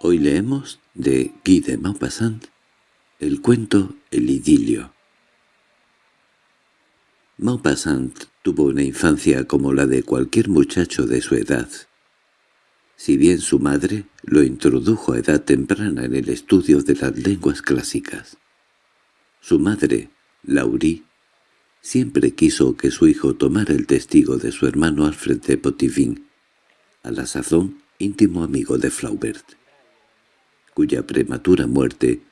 Hoy leemos de Guy de Maupassant el cuento El idilio. Maupassant tuvo una infancia como la de cualquier muchacho de su edad. Si bien su madre lo introdujo a edad temprana en el estudio de las lenguas clásicas. Su madre, Laurie, siempre quiso que su hijo tomara el testigo de su hermano Alfred de Potivin, a la sazón íntimo amigo de Flaubert cuya prematura muerte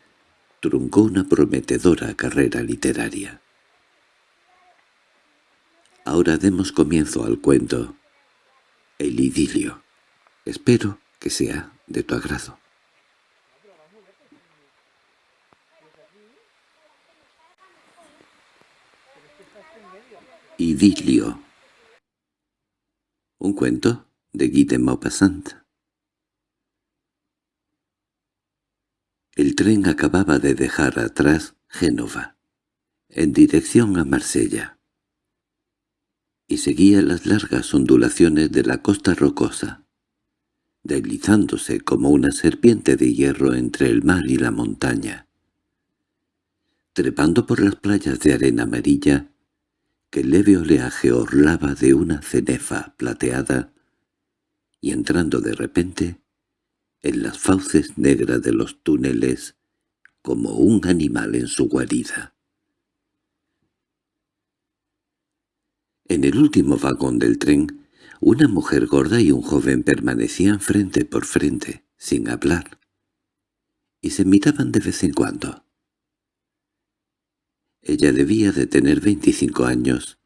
truncó una prometedora carrera literaria. Ahora demos comienzo al cuento El idilio. Espero que sea de tu agrado. Idilio Un cuento de Guy de Maupassant El tren acababa de dejar atrás Génova, en dirección a Marsella, y seguía las largas ondulaciones de la costa rocosa, deslizándose como una serpiente de hierro entre el mar y la montaña. Trepando por las playas de arena amarilla, que el leve oleaje orlaba de una cenefa plateada, y entrando de repente en las fauces negras de los túneles como un animal en su guarida. En el último vagón del tren, una mujer gorda y un joven permanecían frente por frente, sin hablar, y se miraban de vez en cuando. Ella debía de tener veinticinco años,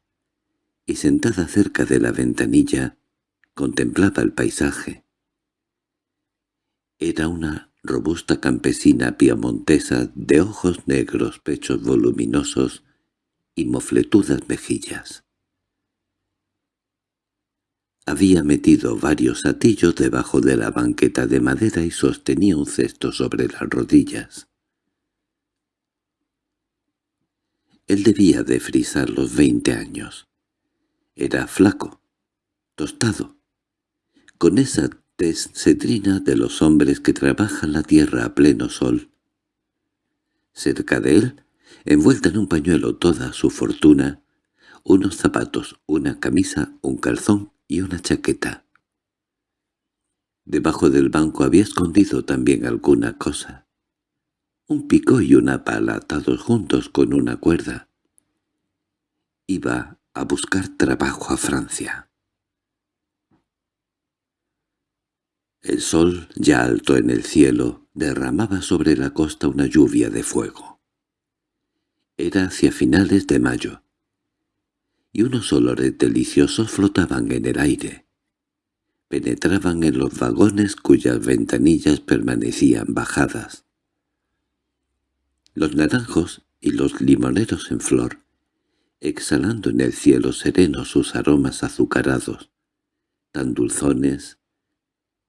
y sentada cerca de la ventanilla, contemplaba el paisaje. Era una robusta campesina piamontesa de ojos negros, pechos voluminosos y mofletudas mejillas. Había metido varios atillos debajo de la banqueta de madera y sostenía un cesto sobre las rodillas. Él debía de frisar los veinte años. Era flaco, tostado, con esa cetrina de los hombres que trabajan la tierra a pleno sol. Cerca de él, envuelta en un pañuelo toda su fortuna, unos zapatos, una camisa, un calzón y una chaqueta. Debajo del banco había escondido también alguna cosa. Un pico y una pala atados juntos con una cuerda. Iba a buscar trabajo a Francia. El sol, ya alto en el cielo, derramaba sobre la costa una lluvia de fuego. Era hacia finales de mayo, y unos olores deliciosos flotaban en el aire. Penetraban en los vagones cuyas ventanillas permanecían bajadas. Los naranjos y los limoneros en flor, exhalando en el cielo sereno sus aromas azucarados, tan dulzones,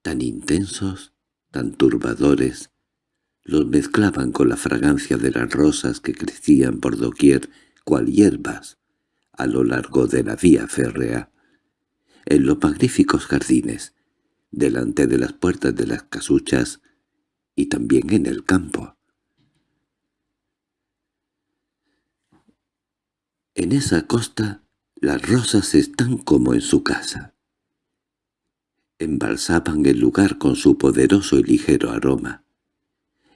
tan intensos, tan turbadores, los mezclaban con la fragancia de las rosas que crecían por doquier cual hierbas a lo largo de la vía férrea, en los magníficos jardines, delante de las puertas de las casuchas y también en el campo. En esa costa las rosas están como en su casa embalsaban el lugar con su poderoso y ligero aroma.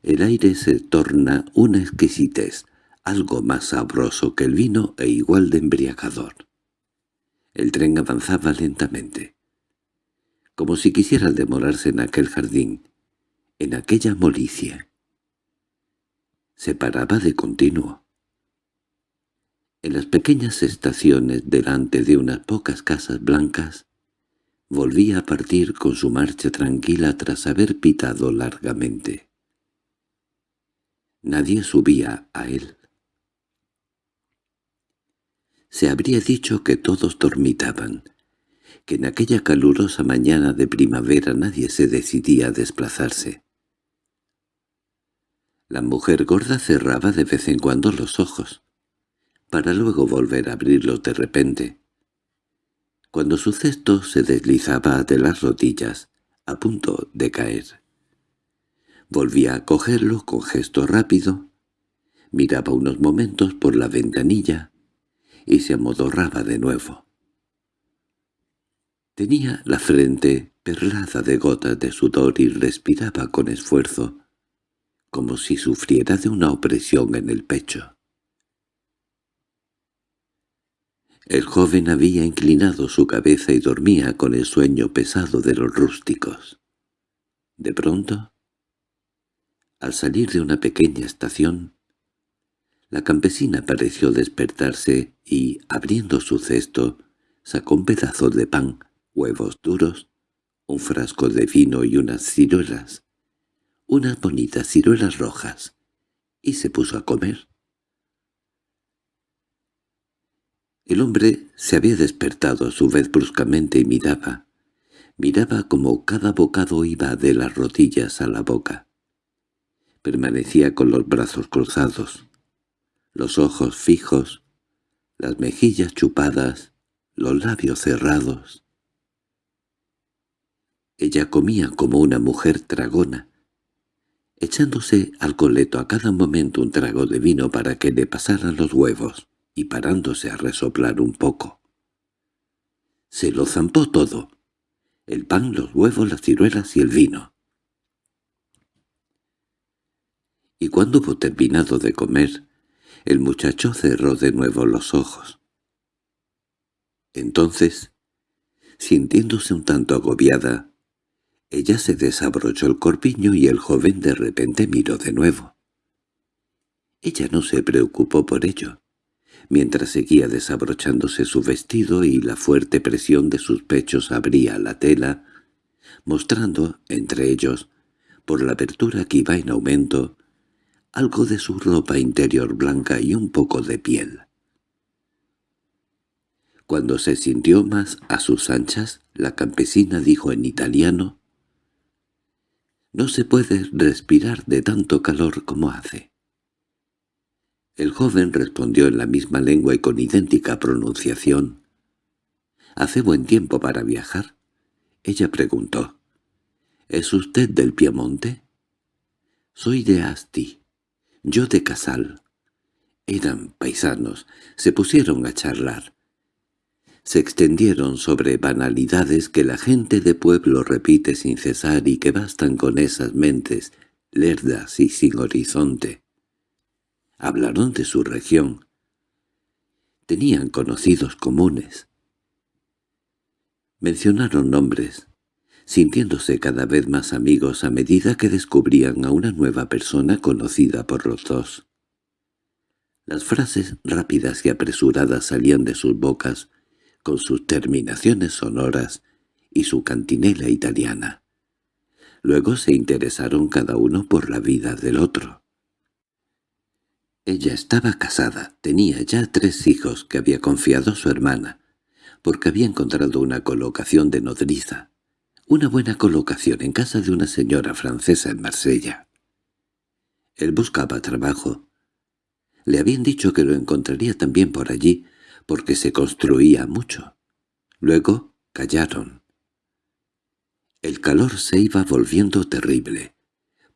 El aire se torna una exquisitez, algo más sabroso que el vino e igual de embriagador. El tren avanzaba lentamente, como si quisiera demorarse en aquel jardín, en aquella molicia. Se paraba de continuo. En las pequeñas estaciones delante de unas pocas casas blancas, volvía a partir con su marcha tranquila tras haber pitado largamente. Nadie subía a él. Se habría dicho que todos dormitaban, que en aquella calurosa mañana de primavera nadie se decidía a desplazarse. La mujer gorda cerraba de vez en cuando los ojos, para luego volver a abrirlos de repente cuando su cesto se deslizaba de las rodillas, a punto de caer. Volvía a cogerlo con gesto rápido, miraba unos momentos por la ventanilla y se amodorraba de nuevo. Tenía la frente perlada de gotas de sudor y respiraba con esfuerzo, como si sufriera de una opresión en el pecho. El joven había inclinado su cabeza y dormía con el sueño pesado de los rústicos. De pronto, al salir de una pequeña estación, la campesina pareció despertarse y, abriendo su cesto, sacó un pedazo de pan, huevos duros, un frasco de vino y unas ciruelas, unas bonitas ciruelas rojas, y se puso a comer. El hombre se había despertado a su vez bruscamente y miraba. Miraba como cada bocado iba de las rodillas a la boca. Permanecía con los brazos cruzados, los ojos fijos, las mejillas chupadas, los labios cerrados. Ella comía como una mujer tragona, echándose al coleto a cada momento un trago de vino para que le pasaran los huevos y parándose a resoplar un poco. Se lo zampó todo, el pan, los huevos, las ciruelas y el vino. Y cuando hubo terminado de comer, el muchacho cerró de nuevo los ojos. Entonces, sintiéndose un tanto agobiada, ella se desabrochó el corpiño y el joven de repente miró de nuevo. Ella no se preocupó por ello mientras seguía desabrochándose su vestido y la fuerte presión de sus pechos abría la tela, mostrando, entre ellos, por la abertura que iba en aumento, algo de su ropa interior blanca y un poco de piel. Cuando se sintió más a sus anchas, la campesina dijo en italiano, «No se puede respirar de tanto calor como hace». El joven respondió en la misma lengua y con idéntica pronunciación. —¿Hace buen tiempo para viajar? Ella preguntó. —¿Es usted del Piemonte? —Soy de Asti. Yo de Casal. Eran paisanos. Se pusieron a charlar. Se extendieron sobre banalidades que la gente de pueblo repite sin cesar y que bastan con esas mentes lerdas y sin horizonte. Hablaron de su región. Tenían conocidos comunes. Mencionaron nombres, sintiéndose cada vez más amigos a medida que descubrían a una nueva persona conocida por los dos. Las frases rápidas y apresuradas salían de sus bocas, con sus terminaciones sonoras y su cantinela italiana. Luego se interesaron cada uno por la vida del otro. Ella estaba casada, tenía ya tres hijos que había confiado su hermana, porque había encontrado una colocación de nodriza, una buena colocación en casa de una señora francesa en Marsella. Él buscaba trabajo. Le habían dicho que lo encontraría también por allí, porque se construía mucho. Luego callaron. El calor se iba volviendo terrible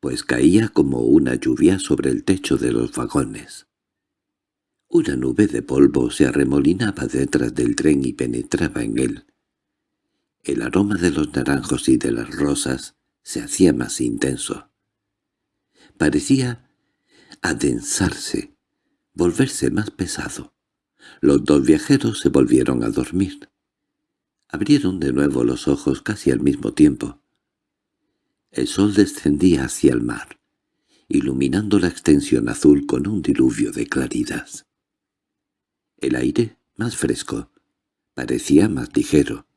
pues caía como una lluvia sobre el techo de los vagones. Una nube de polvo se arremolinaba detrás del tren y penetraba en él. El aroma de los naranjos y de las rosas se hacía más intenso. Parecía adensarse, volverse más pesado. Los dos viajeros se volvieron a dormir. Abrieron de nuevo los ojos casi al mismo tiempo. El sol descendía hacia el mar, iluminando la extensión azul con un diluvio de claridad. El aire, más fresco, parecía más ligero.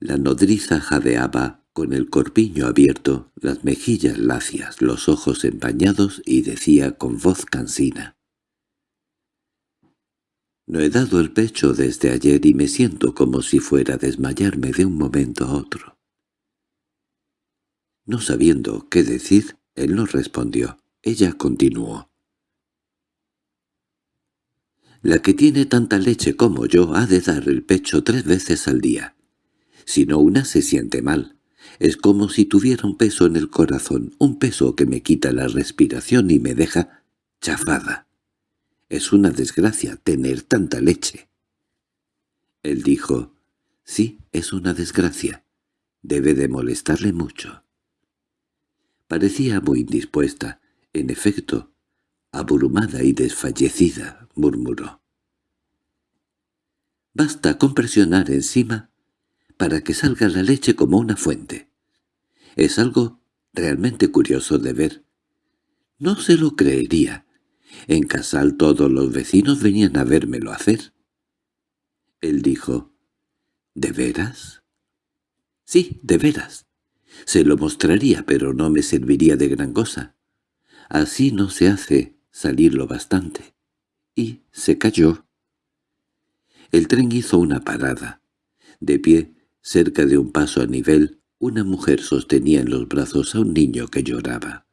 La nodriza jadeaba con el corpiño abierto, las mejillas lacias, los ojos empañados y decía con voz cansina. No he dado el pecho desde ayer y me siento como si fuera a desmayarme de un momento a otro. No sabiendo qué decir, él no respondió. Ella continuó. La que tiene tanta leche como yo ha de dar el pecho tres veces al día. Si no una se siente mal. Es como si tuviera un peso en el corazón, un peso que me quita la respiración y me deja chafada. Es una desgracia tener tanta leche. Él dijo, sí, es una desgracia. Debe de molestarle mucho. Parecía muy indispuesta. En efecto, abrumada y desfallecida, murmuró. Basta con presionar encima para que salga la leche como una fuente. Es algo realmente curioso de ver. No se lo creería. En Casal todos los vecinos venían a vérmelo hacer. Él dijo, ¿De veras? Sí, de veras. Se lo mostraría, pero no me serviría de gran cosa. Así no se hace salirlo bastante. Y se cayó. El tren hizo una parada. De pie, cerca de un paso a nivel, una mujer sostenía en los brazos a un niño que lloraba.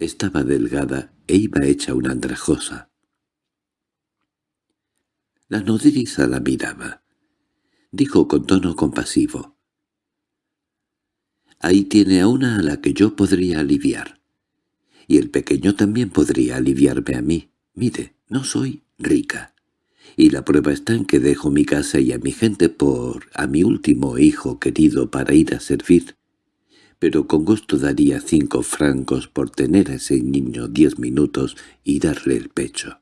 Estaba delgada e iba hecha una andrajosa. La nodriza la miraba. Dijo con tono compasivo. «Ahí tiene a una a la que yo podría aliviar. Y el pequeño también podría aliviarme a mí. Mire, no soy rica y la prueba está en que dejo mi casa y a mi gente por a mi último hijo querido para ir a servir. Pero con gusto daría cinco francos por tener a ese niño diez minutos y darle el pecho.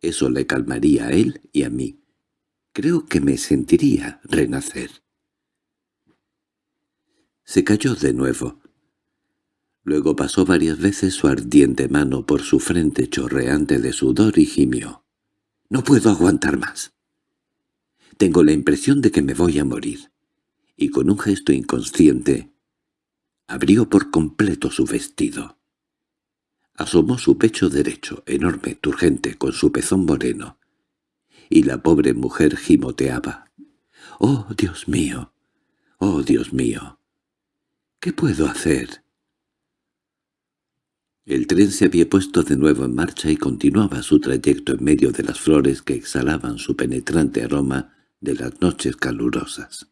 Eso le calmaría a él y a mí. Creo que me sentiría renacer. Se cayó de nuevo. Luego pasó varias veces su ardiente mano por su frente chorreante de sudor y gimió. No puedo aguantar más. Tengo la impresión de que me voy a morir. Y con un gesto inconsciente, abrió por completo su vestido. Asomó su pecho derecho, enorme, turgente, con su pezón moreno. Y la pobre mujer gimoteaba. «¡Oh, Dios mío! ¡Oh, Dios mío! ¿Qué puedo hacer?» El tren se había puesto de nuevo en marcha y continuaba su trayecto en medio de las flores que exhalaban su penetrante aroma de las noches calurosas.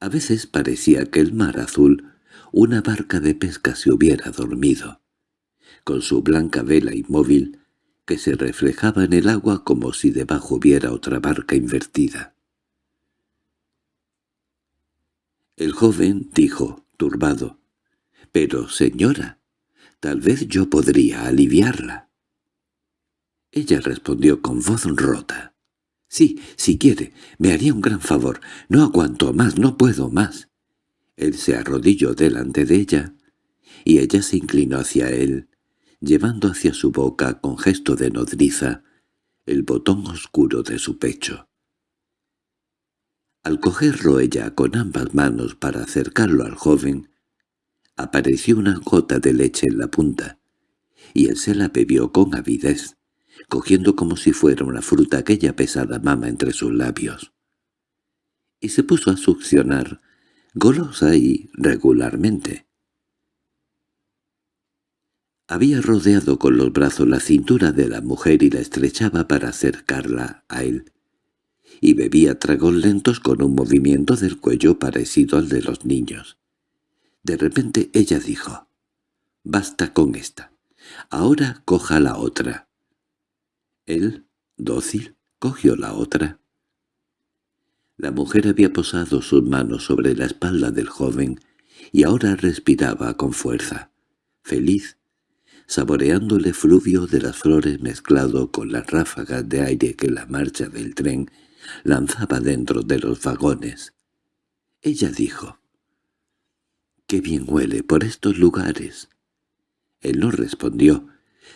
A veces parecía que el mar azul, una barca de pesca se hubiera dormido, con su blanca vela inmóvil que se reflejaba en el agua como si debajo hubiera otra barca invertida. El joven dijo, turbado, —Pero, señora, tal vez yo podría aliviarla. Ella respondió con voz rota. —Sí, si quiere, me haría un gran favor. No aguanto más, no puedo más. Él se arrodilló delante de ella, y ella se inclinó hacia él, llevando hacia su boca con gesto de nodriza el botón oscuro de su pecho. Al cogerlo ella con ambas manos para acercarlo al joven, Apareció una gota de leche en la punta, y él se la bebió con avidez, cogiendo como si fuera una fruta aquella pesada mama entre sus labios. Y se puso a succionar, golosa y regularmente. Había rodeado con los brazos la cintura de la mujer y la estrechaba para acercarla a él, y bebía tragos lentos con un movimiento del cuello parecido al de los niños. De repente ella dijo, «Basta con esta. Ahora coja la otra». Él, dócil, cogió la otra. La mujer había posado sus manos sobre la espalda del joven y ahora respiraba con fuerza, feliz, saboreando el efluvio de las flores mezclado con las ráfagas de aire que la marcha del tren lanzaba dentro de los vagones. Ella dijo, —¡Qué bien huele por estos lugares! Él no respondió.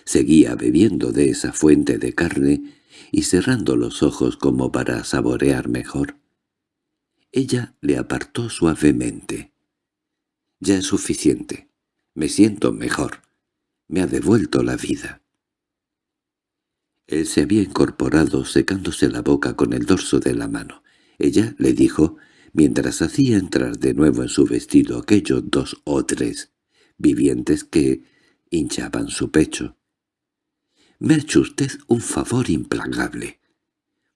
Seguía bebiendo de esa fuente de carne y cerrando los ojos como para saborear mejor. Ella le apartó suavemente. «Ya es suficiente. Me siento mejor. Me ha devuelto la vida». Él se había incorporado secándose la boca con el dorso de la mano. Ella le dijo mientras hacía entrar de nuevo en su vestido aquellos dos o tres vivientes que hinchaban su pecho. «Me ha hecho usted un favor implacable.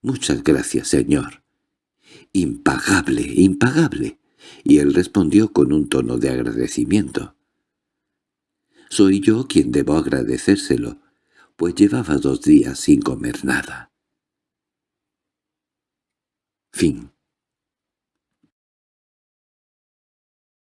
Muchas gracias, señor. —Impagable, impagable. Y él respondió con un tono de agradecimiento. Soy yo quien debo agradecérselo, pues llevaba dos días sin comer nada. Fin